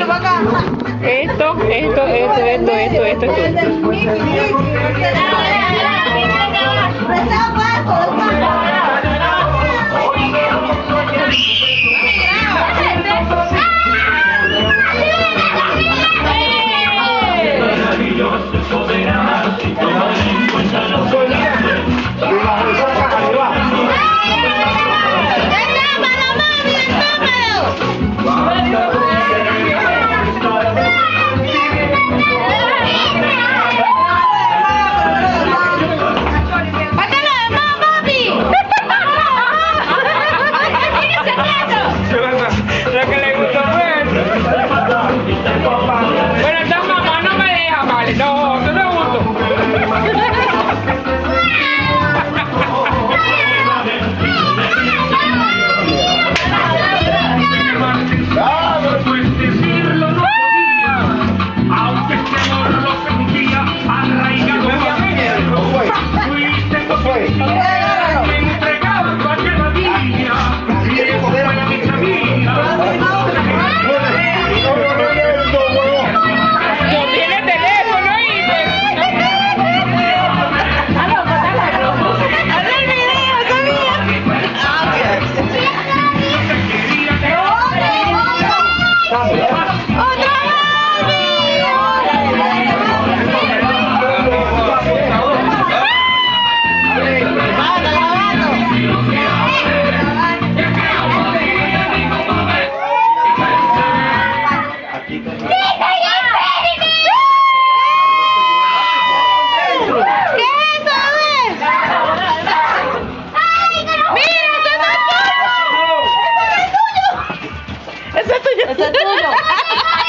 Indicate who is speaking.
Speaker 1: Esto, esto, esto, esto, esto, esto, esto. 哈哈种